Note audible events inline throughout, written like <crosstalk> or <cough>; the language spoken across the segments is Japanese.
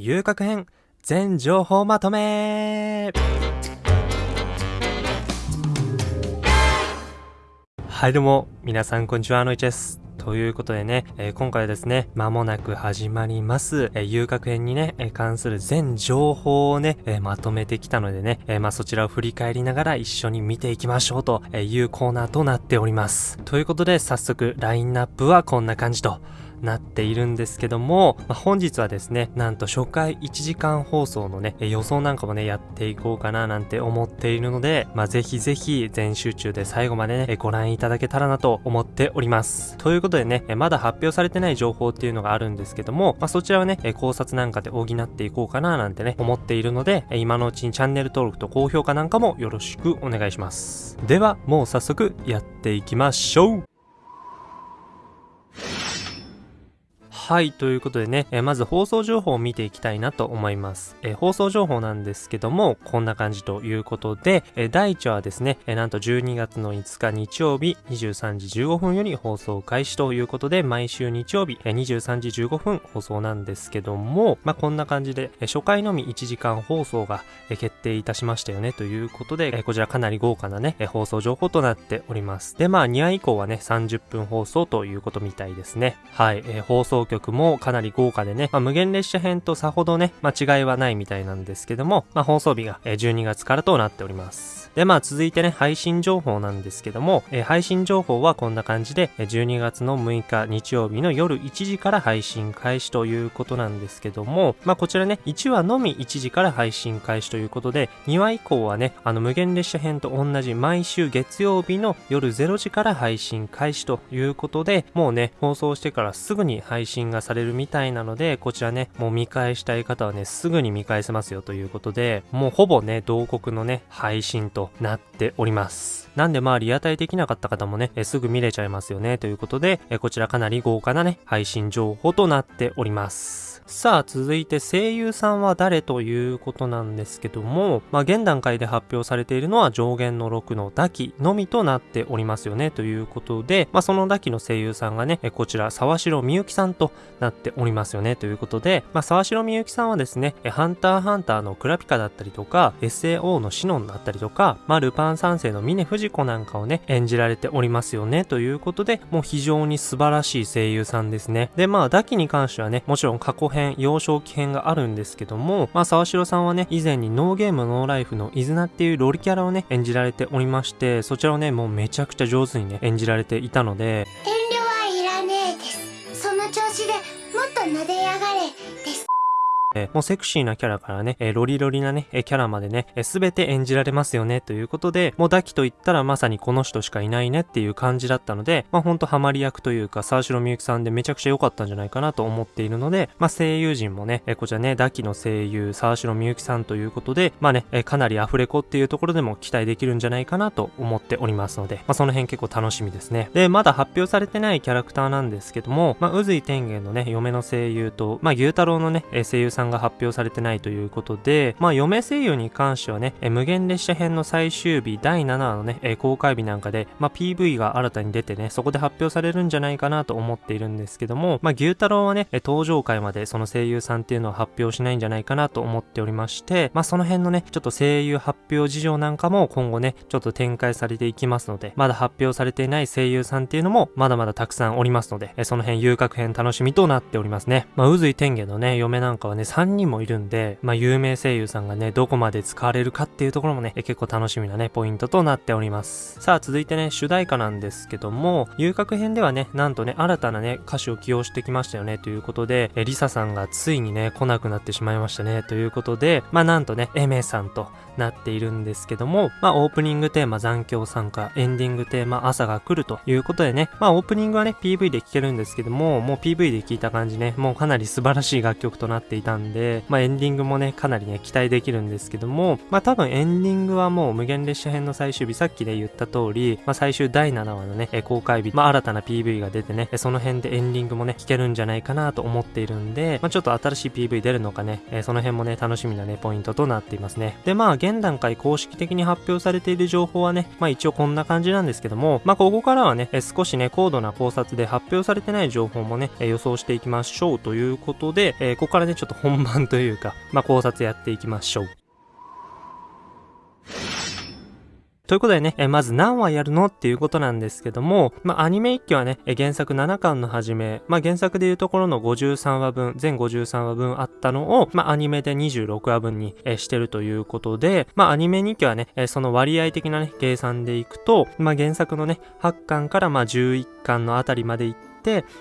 遊郭編全情報まとめはいどうも皆さんこんにちはのいちですということでね、えー、今回はですね、間もなく始まります、えー、遊郭編にね、えー、関する全情報をね、えまとめてきたのでね、えまあ、そちらを振り返りながら一緒に見ていきましょうというコーナーとなっております。ということで、早速、ラインナップはこんな感じと。なっているんですけども、まあ、本日はですね、なんと初回1時間放送のね、予想なんかもね、やっていこうかななんて思っているので、まあ、ぜひぜひ全集中で最後までね、ご覧いただけたらなと思っております。ということでね、まだ発表されてない情報っていうのがあるんですけども、まあ、そちらはね、考察なんかで補っていこうかななんてね、思っているので、今のうちにチャンネル登録と高評価なんかもよろしくお願いします。では、もう早速やっていきましょうはい、ということでね、えまず放送情報を見ていきたいなと思います。え放送情報なんですけども、こんな感じということで、え第1話はですね、えなんと12月の5日日曜日23時15分より放送開始ということで、毎週日曜日、え23時15分放送なんですけども、まあ、こんな感じで、え初回のみ1時間放送が、え決定いたしましたよねということで、えこちらかなり豪華なね、え放送情報となっております。で、まあ2話以降はね、30分放送ということみたいですね。はい、え放送局曲もかなり豪華でね、まあ、無限列車編とさほどね、まあ、違いはないみたいなんですけども、まあ、放送日が12月からとなっております。で、まあ続いてね、配信情報なんですけども、え、配信情報はこんな感じで、12月の6日日曜日の夜1時から配信開始ということなんですけども、まあこちらね、1話のみ1時から配信開始ということで、2話以降はね、あの無限列車編と同じ毎週月曜日の夜0時から配信開始ということで、もうね、放送してからすぐに配信がされるみたいなので、こちらね、もう見返したい方はね、すぐに見返せますよということで、もうほぼね、同国のね、配信となっております。なんでまあリアタイできなかった方もね、えすぐ見れちゃいますよねということで、えこちらかなり豪華なね、配信情報となっております。さあ、続いて声優さんは誰ということなんですけども、まあ、現段階で発表されているのは上限の6のダキのみとなっておりますよね、ということで、まあ、そのダキの声優さんがね、こちら、沢城みゆきさんとなっておりますよね、ということで、まあ、沢城みゆきさんはですね、ハンターハンターのクラピカだったりとか、SAO のシノンだったりとか、まあ、ルパン三世の峰不二子なんかをね、演じられておりますよね、ということで、もう非常に素晴らしい声優さんですね。で、まあ、ダキに関してはね、もちろん過去編、幼少期編があるんですけども、まあ、沢城さんはね、以前にノーゲームノーライフのイズナっていうロリキャラをね、演じられておりまして、そちらをね、もうめちゃくちゃ上手にね、演じられていたので、え、もうセクシーなキャラからね、え、ロリロリなね、え、キャラまでね、す、べ、て演じられますよね、ということで、もうダキと言ったらまさにこの人しかいないねっていう感じだったので、まあほんとハマり役というか、沢城みゆきさんでめちゃくちゃ良かったんじゃないかなと思っているので、まあ声優陣もね、え、こちらね、ダキの声優、沢城みゆきさんということで、まあね、え、かなりアフレコっていうところでも期待できるんじゃないかなと思っておりますので、まあその辺結構楽しみですね。で、まだ発表されてないキャラクターなんですけども、まあ、宇髄天元のね、嫁の声優と、まあ、牛太郎のね、声優さんが発表されてないということで、まあ、嫁声優に関してはね、え無限列車編の最終日第7話のね、え公開日なんかで、まあ、PV が新たに出てね、そこで発表されるんじゃないかなと思っているんですけども、まあ、牛太郎はね、登場回までその声優さんっていうのは発表しないんじゃないかなと思っておりまして、まあ、その辺のね、ちょっと声優発表事情なんかも今後ね、ちょっと展開されていきますので、まだ発表されていない声優さんっていうのもまだまだたくさんおりますので、その辺遊郭編楽しみとなっておりますね。まあ、渦井天元のね、嫁なんかはね、3人もいるんで、まあ、有名声優さんがね、どこまで使われるかっていうところもね、結構楽しみなね、ポイントとなっております。さあ、続いてね、主題歌なんですけども、遊郭編ではね、なんとね、新たなね、歌手を起用してきましたよね、ということで、えリサさんがついにね、来なくなってしまいましたね、ということで、まあ、なんとね、エメさんとなっているんですけども、まあ、オープニングテーマ残響参加、エンディングテーマ朝が来るということでね、まあ、オープニングはね、PV で聴けるんですけども、もう PV で聴いた感じね、もうかなり素晴らしい楽曲となっていたんで、まあ、エンディングもね、かなりね、期待できるんですけども、まあ、多分エンディングはもう無限列車編の最終日、さっきで言った通り、まあ、最終第7話のね、公開日、まあ、新たな PV が出てね、その辺でエンディングもね、聴けるんじゃないかなと思っているんで、まあ、ちょっと新しい PV 出るのかね、その辺もね、楽しみなね、ポイントとなっていますね。で、まあ、現段階公式的に発表されている情報はね、まあ一応こんな感じなんですけども、まあここからはね、少しね、高度な考察で発表されてない情報もね、予想していきましょうということで、えここからね、ちょっと本番というか、まあ、考察やっていきましょう。ということでね、えまず何話やるのっていうことなんですけども、まあ、アニメ一期はね、え原作7巻の始め、まあ、原作でいうところの53話分、全53話分あったのを、まあ、アニメで26話分に、えしてるということで、まあ、アニメ2期はね、えその割合的なね、計算でいくと、まあ、原作のね、8巻からまあ11巻のあたりまでいっ、て、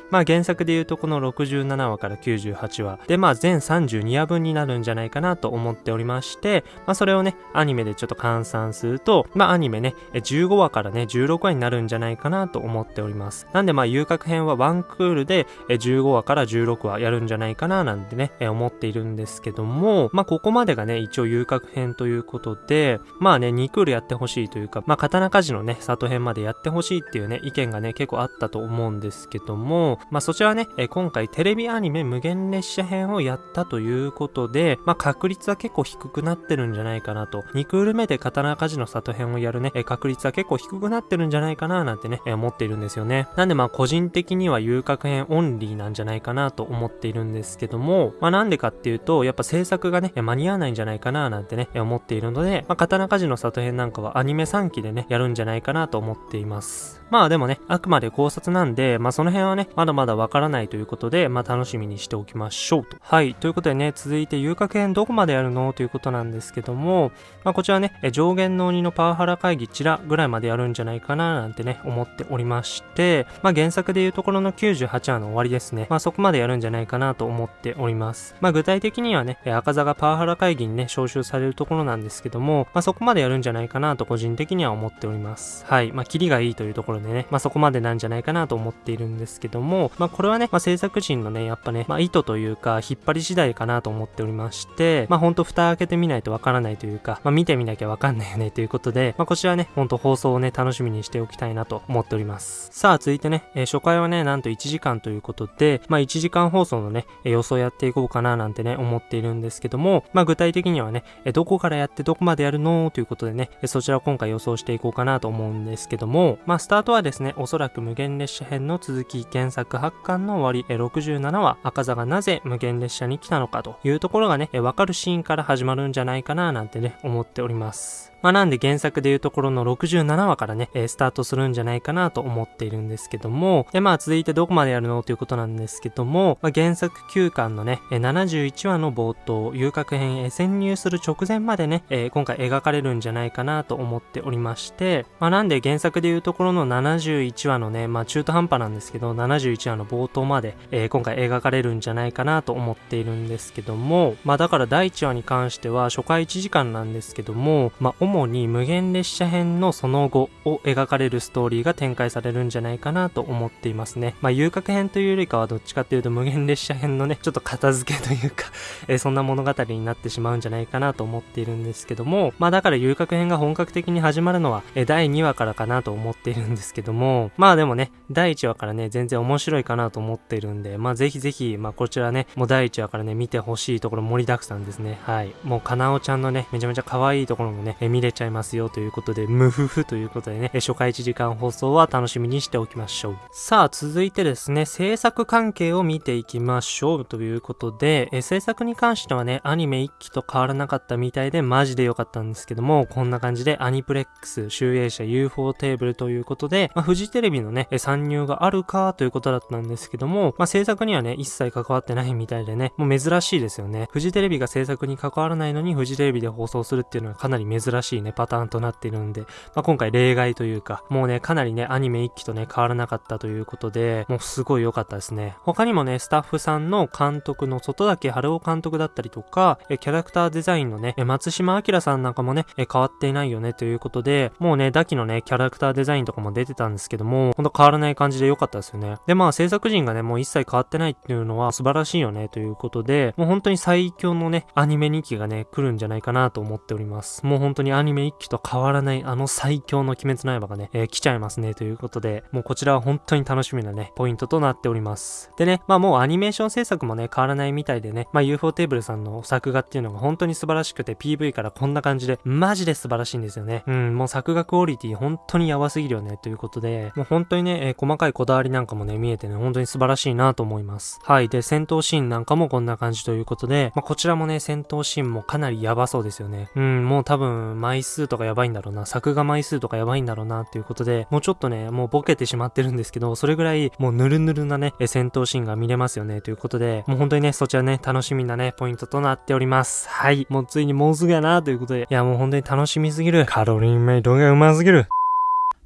まあ原作で言うとこの67話から98話で、まあ全32話分になるんじゃないかなと思っておりまして、まあそれをね、アニメでちょっと換算すると、まあアニメね、15話からね、16話になるんじゃないかなと思っております。なんでまあ遊郭編はワンクールで15話から16話やるんじゃないかななんてね、思っているんですけども、まあここまでがね、一応遊郭編ということで、まあね、2クールやってほしいというか、まあ刀鍛冶のね、里編までやってほしいっていうね、意見がね、結構あったと思うんですけども、まあそちらはね、え今回テレビアニメ無限列車編をやったということで、まあ確率は結構低くなってるんじゃないかなと。2クール目で刀鍛冶の里編をやるね、え確率は結構低くなってるんじゃないかななんてね、え思っているんですよね。なんでまあ個人的には遊郭編オンリーなんじゃないかなと思っているんですけども、まあなんでかっていうと、やっぱ制作がね、間に合わないんじゃないかななんてね、思っているので、まあ刀鍛冶の里編なんかはアニメ3期でね、やるんじゃないかなと思っています。まあでもね、あくまで考察なんで、まあその辺はね、まだまだわからないということで、まあ楽しみにしておきましょうと。はい。ということでね、続いて遊郭編どこまでやるの？ということなんですけども、まあこちらね、上限の鬼のパワハラ会議チラぐらいまでやるんじゃないかななんてね、思っておりまして、まあ原作でいうところの98話の終わりですね。まあそこまでやるんじゃないかなと思っております。まあ具体的にはね、赤座がパワハラ会議にね、招集されるところなんですけども、まあそこまでやるんじゃないかなと個人的には思っております。はい。まあキリがいいというところでね、まあそこまでなんじゃないかなと思っているんですですけども、まあこれはね、まあ制作陣のね、やっぱね、まあ意図というか、引っ張り次第かなと思っておりまして、まあほんと蓋開けてみないとわからないというか、まあ見てみなきゃわかんないよねということで、まあこちらね、ほんと放送をね、楽しみにしておきたいなと思っております。さあ続いてね、えー、初回はね、なんと1時間ということで、まあ1時間放送のね、えー、予想やっていこうかななんてね、思っているんですけども、まあ具体的にはね、えー、どこからやってどこまでやるの？ということでね、えそちらを今回予想していこうかなと思うんですけども、まあスタートはですね、おそらく無限列車編の続き、原作発刊の終わり、67話、赤座がなぜ無限列車に来たのかというところがね、えわかるシーンから始まるんじゃないかななんてね、思っております。まあなんで原作でいうところの67話からね、えスタートするんじゃないかなと思っているんですけども、でまあ続いてどこまでやるの？ということなんですけども、まあ、原作9巻のね、え71話の冒頭、遊郭編へ潜入する直前までね、えー、今回描かれるんじゃないかなと思っておりまして、まあなんで原作でいうところの71話のね、まあ中途半端なんですけど、71話の冒頭まで、えー、今回描かれるんじゃないかなと思っているんですけども、まあだから第1話に関しては初回1時間なんですけども、まあ主に無限列車編のその後を描かれるストーリーが展開されるんじゃないかなと思っていますね。まあ、遊郭編というよりかはどっちかっていうと無限列車編のね、ちょっと片付けというか <laughs> えー、そんな物語になってしまうんじゃないかなと思っているんですけども、まあだから遊郭編が本格的に始まるのは、えー、第2話からかなと思っているんですけども、まあでもね、第1話からね、全然面白いかなと思っているんで、まあぜひぜひ、まあこちらね、もう第1話からね、見てほしいところ盛りだくさんですね。はい。もうかなおちゃんのね、めちゃめちゃ可愛いところもね、え見れちゃいますよということで、ムフフということでね、初回1時間放送は楽しみにしておきましょう。さあ、続いてですね、制作関係を見ていきましょうということで、え制作に関してはね、アニメ1期と変わらなかったみたいでマジで良かったんですけども、こんな感じでアニプレックス、集英社 UFO テーブルということで、まあ、フジテレビのね、参入があるかということだったんですけども、まあ、制作にはね、一切関わってないみたいでね、もう珍しいですよね。フジテレビが制作に関わらないのにフジテレビで放送するっていうのはかなり珍しいしいね、パターンとなっているんで、まあ、今回例外というか、もうね、かなりね、アニメ1期とね、変わらなかったということで、もうすごい良かったですね。他にもね、スタッフさんの監督の外岳春夫監督だったりとか、えキャラクターデザインのね、松島明さんなんかもね、え変わっていないよねということで、もうね、ダキのね、キャラクターデザインとかも出てたんですけども、ほんと変わらない感じで良かったですよね。で、まあ制作陣がね、もう一切変わってないっていうのは素晴らしいよねということで、もう本当に最強のね、アニメ2期がね、来るんじゃないかなと思っております。もう本当にアニメ1期と変わらないあの最強の鬼滅の刃がね、えー、来ちゃいますねということで、もうこちらは本当に楽しみなね、ポイントとなっております。でね、まあもうアニメーション制作もね、変わらないみたいでね、まあ UFO テーブルさんの作画っていうのが本当に素晴らしくて PV からこんな感じで、マジで素晴らしいんですよね。うん、もう作画クオリティ本当にやばすぎるよねということで、もう本当にね、えー、細かいこだわりなんかもね、見えてね、本当に素晴らしいなと思います。はい。で、戦闘シーンなんかもこんな感じということで、まあ、こちらもね、戦闘シーンもかなりやばそうですよね。うん、もう多分、枚数とかやばいんだろうな、作画枚数とかやばいんだろうなっていうことで、もうちょっとね、もうボケてしまってるんですけど、それぐらいもうぬるぬるなね、戦闘シーンが見れますよね、ということで、もう本当にね、そちらね、楽しみなね、ポイントとなっております。はい。もうついにもうすぐやな、ということで、いやもう本当に楽しみすぎる。カロリーメイトがうますぎる。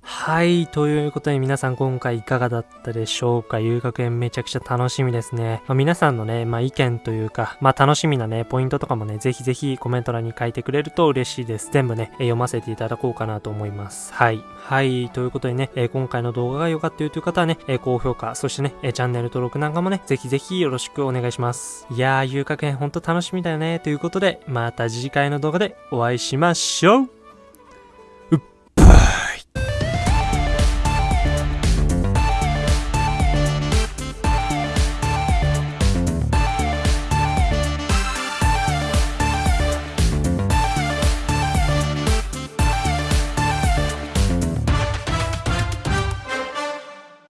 はい。ということで皆さん今回いかがだったでしょうか？遊学園めちゃくちゃ楽しみですね。まあ、皆さんのね、まあ、意見というか、まあ、楽しみなね、ポイントとかもね、ぜひぜひコメント欄に書いてくれると嬉しいです。全部ね、読ませていただこうかなと思います。はい。はい。ということでね、え、今回の動画が良かったよという方はね、え、高評価、そしてね、え、チャンネル登録なんかもね、ぜひぜひよろしくお願いします。いやー、遊学園ほんと楽しみだよね。ということで、また次回の動画でお会いしましょう